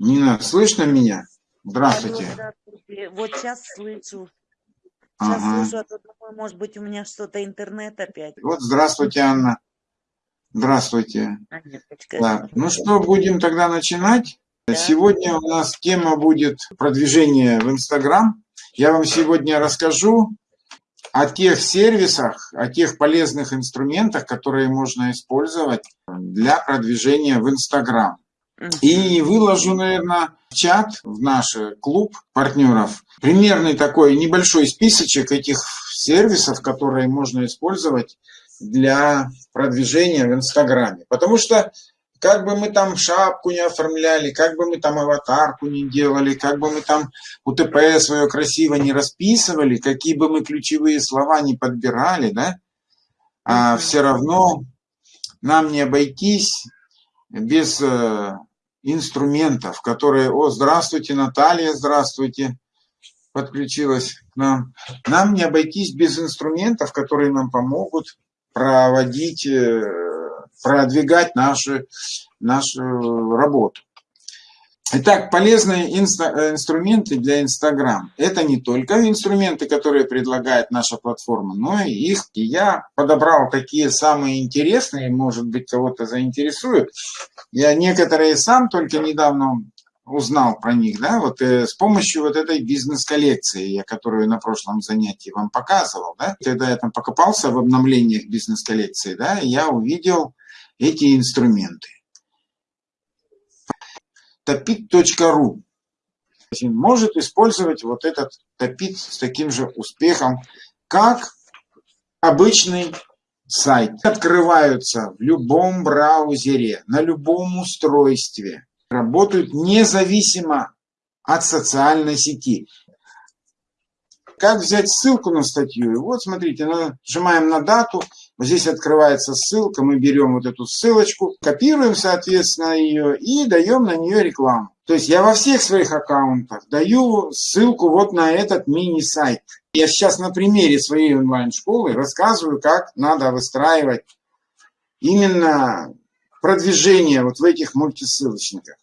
Нина, слышно меня? Здравствуйте. Алло, здравствуйте. Вот сейчас слышу. Сейчас Ага. слышу, а то думаю, может быть, у меня что-то интернет опять. Вот здравствуйте, Анна. Здравствуйте. Анеточка. Так, ну что, будем тогда начинать? Да. Сегодня у нас тема будет продвижение в Инстаграм. Я вам сегодня расскажу о тех сервисах, о тех полезных инструментах, которые можно использовать для продвижения в Инстаграм. И выложу, наверное, в чат, в наш клуб партнеров, примерный такой небольшой списочек этих сервисов, которые можно использовать для продвижения в Инстаграме. Потому что как бы мы там шапку не оформляли, как бы мы там аватарку не делали, как бы мы там УТП свое красиво не расписывали, какие бы мы ключевые слова не подбирали, да, а все равно нам не обойтись без э, инструментов, которые... О, здравствуйте, Наталья, здравствуйте, подключилась к нам. Нам не обойтись без инструментов, которые нам помогут проводить, э, продвигать наши, нашу работу. Итак, полезные инста- э, инструменты для Инстаграм. Это не только инструменты, которые предлагает наша платформа, но и их. И я подобрал такие самые интересные, может быть, кого-то заинтересуют. Я некоторые сам только недавно узнал про них, да, вот э, с помощью вот этой бизнес-коллекции, я которую на прошлом занятии вам показывал, да, когда я там покопался в обновлениях бизнес-коллекции, да, я увидел эти инструменты topit.ru может использовать вот этот топит с таким же успехом, как обычный сайт. Открываются в любом браузере, на любом устройстве. Работают независимо от социальной сети. Как взять ссылку на статью? Вот, смотрите, нажимаем на дату, здесь открывается ссылка, мы берем вот эту ссылочку, копируем, соответственно, ее и даем на нее рекламу. То есть я во всех своих аккаунтах даю ссылку вот на этот мини-сайт. Я сейчас на примере своей онлайн-школы рассказываю, как надо выстраивать именно продвижение вот в этих мультисылочниках.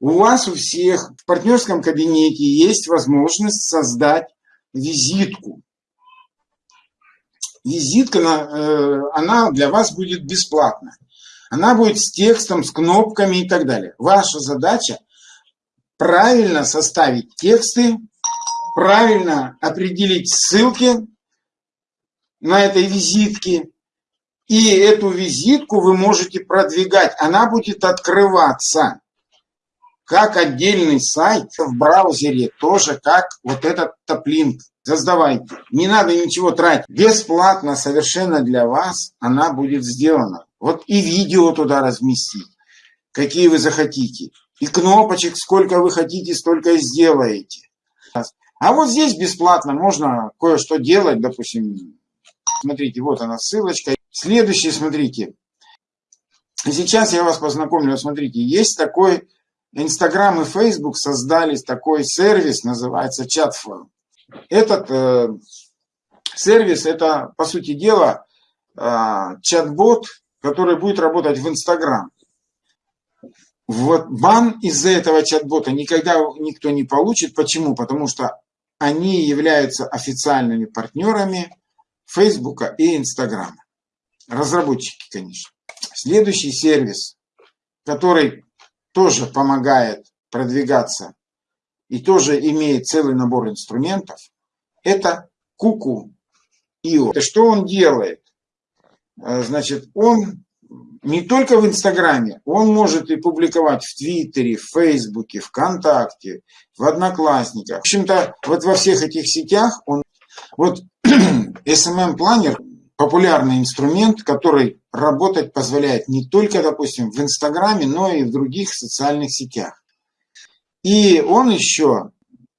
У вас у всех в партнерском кабинете есть возможность создать визитку. Визитка, э, она для вас будет бесплатна. Она будет с текстом, с кнопками и так далее. Ваша задача правильно составить тексты, правильно определить ссылки на этой визитке. И эту визитку вы можете продвигать. Она будет открываться как отдельный сайт в браузере, тоже как вот этот топлинк. Создавайте. Не надо ничего тратить. Бесплатно совершенно для вас она будет сделана. Вот и видео туда разместить, какие вы захотите. И кнопочек, сколько вы хотите, столько и сделаете. А вот здесь бесплатно можно кое-что делать, допустим. Смотрите, вот она ссылочка. Следующий, смотрите. Сейчас я вас познакомлю. Смотрите, есть такой Инстаграм и Фейсбук создали такой сервис, называется Chatform. Этот э, сервис, это, по сути дела, э, чат-бот, который будет работать в Инстаграм. Вот бан из-за этого чат-бота никогда никто не получит. Почему? Потому что они являются официальными партнерами Фейсбука и Инстаграма. Разработчики, конечно. Следующий сервис, который тоже помогает продвигаться и тоже имеет целый набор инструментов, это Kuku.io. Что он делает? Значит, он не только в Инстаграме, он может и публиковать в Твиттере, в Фейсбуке, ВКонтакте, в Одноклассниках. В общем-то, вот во всех этих сетях он... Вот SMM-планер популярный инструмент, который работать позволяет не только, допустим, в Инстаграме, но и в других социальных сетях. И он еще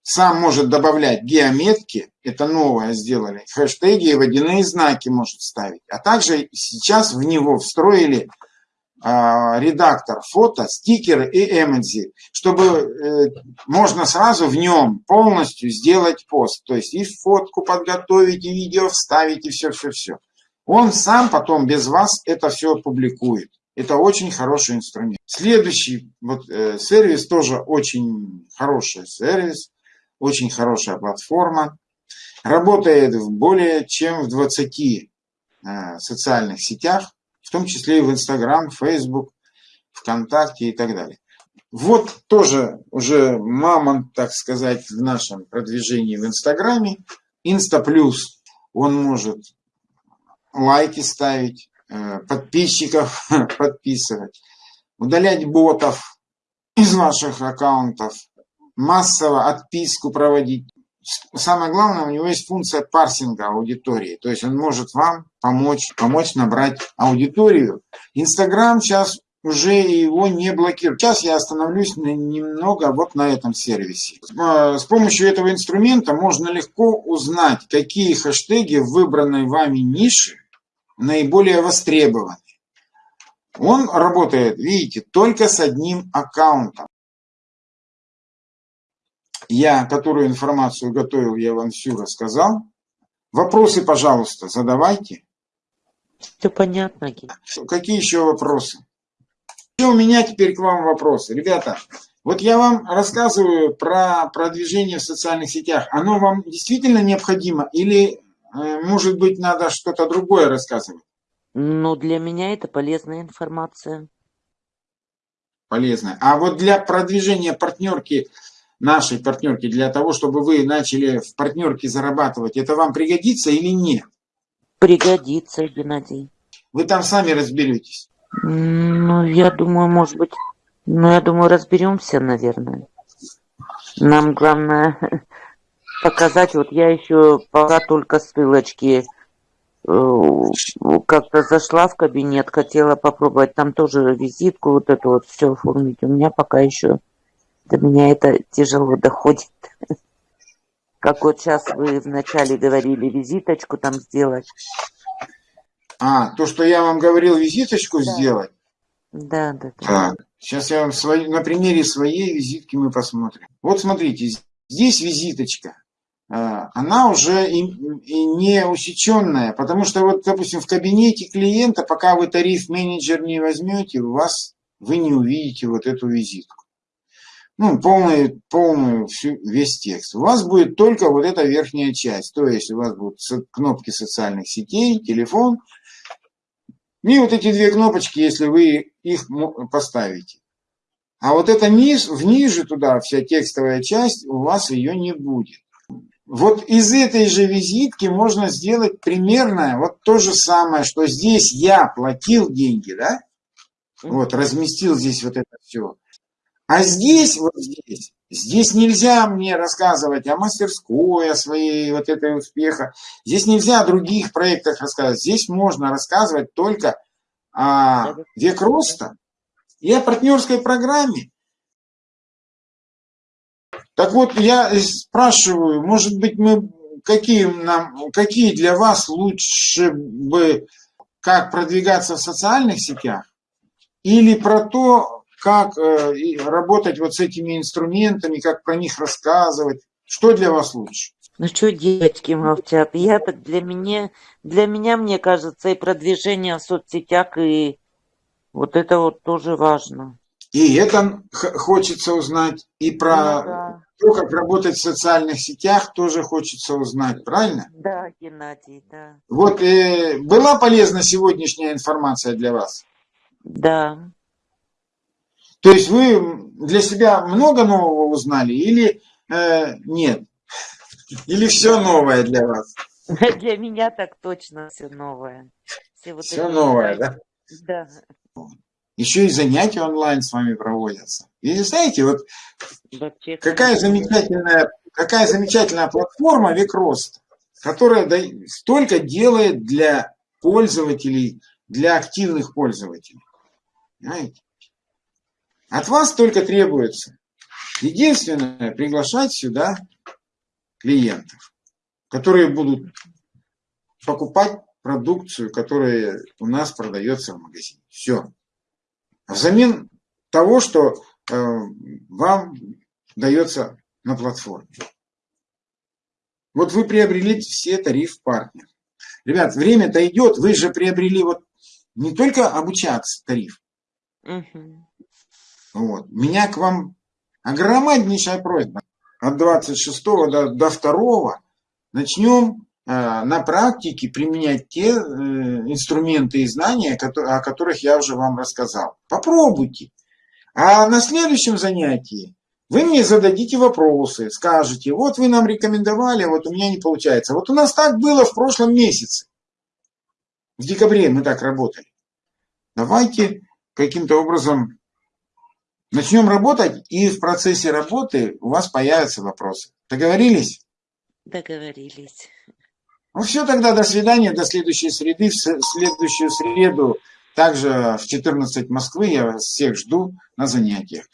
сам может добавлять геометки, это новое сделали, хэштеги и водяные знаки может ставить. А также сейчас в него встроили а, редактор фото, стикеры и эмодзи, чтобы э, можно сразу в нем полностью сделать пост. То есть и фотку подготовить, и видео вставить, и все-все-все. Он сам потом без вас это все публикует. Это очень хороший инструмент. Следующий вот, э, сервис тоже очень хороший сервис, очень хорошая платформа. Работает в более чем в 20 э, социальных сетях, в том числе и в Instagram, Facebook, ВКонтакте и так далее. Вот тоже уже мамонт, так сказать, в нашем продвижении в Инстаграме. Инста Плюс, он может лайки ставить, подписчиков подписывать, удалять ботов из ваших аккаунтов, массово отписку проводить. Самое главное, у него есть функция парсинга аудитории. То есть он может вам помочь, помочь набрать аудиторию. Инстаграм сейчас уже его не блокируют. Сейчас я остановлюсь немного вот на этом сервисе. А, с помощью этого инструмента можно легко узнать, какие хэштеги в выбранной вами нише наиболее востребованы. Он работает, видите, только с одним аккаунтом. Я, которую информацию готовил, я вам всю рассказал. Вопросы, пожалуйста, задавайте. Все понятно. Какие еще вопросы? И у меня теперь к вам вопросы. Ребята, вот я вам рассказываю про продвижение в социальных сетях. Оно вам действительно необходимо или, может быть, надо что-то другое рассказывать? Ну, для меня это полезная информация. Полезная. А вот для продвижения партнерки, нашей партнерки, для того, чтобы вы начали в партнерке зарабатывать, это вам пригодится или нет? Пригодится, Геннадий. Вы там сами разберетесь. Ну, я думаю, может быть, ну, я думаю, разберемся, наверное. Нам главное показать, вот я еще пока только ссылочки э, как-то зашла в кабинет, хотела попробовать там тоже визитку, вот это вот все оформить. У меня пока еще до меня это тяжело доходит. Как вот сейчас вы вначале говорили, визиточку там сделать. А, то, что я вам говорил, визиточку да. сделать? Да, да, да. Так, сейчас я вам свой, на примере своей визитки мы посмотрим. Вот смотрите, здесь визиточка. А, она уже и, не усеченная, потому что вот, допустим, в кабинете клиента, пока вы тариф менеджер не возьмете, у вас вы не увидите вот эту визитку. Ну, полную, полную всю, весь текст. У вас будет только вот эта верхняя часть. То есть у вас будут кнопки социальных сетей, телефон, и вот эти две кнопочки, если вы их поставите. А вот это низ, вниже туда, вся текстовая часть, у вас ее не будет. Вот из этой же визитки можно сделать примерно вот то же самое, что здесь я платил деньги, да? Вот, разместил здесь вот это все. А здесь, вот здесь, здесь нельзя мне рассказывать о мастерской, о своей вот этой успеха. Здесь нельзя о других проектах рассказывать. Здесь можно рассказывать только о век роста и о партнерской программе. Так вот, я спрашиваю, может быть, мы какие, нам, какие для вас лучше бы, как продвигаться в социальных сетях, или про то, как э, работать вот с этими инструментами, как про них рассказывать. Что для вас лучше? Ну что, девочки молчат? Я для меня, для меня, мне кажется, и продвижение в соцсетях, и вот это вот тоже важно. И это хочется узнать, и про ну, да. то, как работать в социальных сетях, тоже хочется узнать, правильно? Да, Геннадий, да. Вот э, была полезна сегодняшняя информация для вас? Да. То есть вы для себя много нового узнали или э, нет? Или все новое для вас? Для меня так точно все новое. Все, вот все новое, да? Да. Еще и занятия онлайн с вами проводятся. И знаете, вот какая замечательная, какая замечательная платформа Викрост, которая столько делает для пользователей, для активных пользователей. Знаете? От вас только требуется единственное приглашать сюда клиентов, которые будут покупать продукцию, которая у нас продается в магазине. Все. Взамен того, что э, вам дается на платформе. Вот вы приобрели все тариф партнер. Ребят, время-то идет, вы же приобрели вот не только обучаться тариф, Мгм. Вот. Меня к вам огромнейшая просьба. От 26 до, до 2 начнем на практике применять те э, инструменты и знания, о которых я уже вам рассказал. Попробуйте. А на следующем занятии вы мне зададите вопросы, скажете, вот вы нам рекомендовали, вот у меня не получается. Вот у нас так было в прошлом месяце. В декабре мы так работали. Давайте каким-то образом начнем работать, и в процессе работы у вас появятся вопросы. Договорились? Договорились. Ну все, тогда до свидания, до следующей среды. В следующую среду также в 14 Москвы я всех жду на занятиях.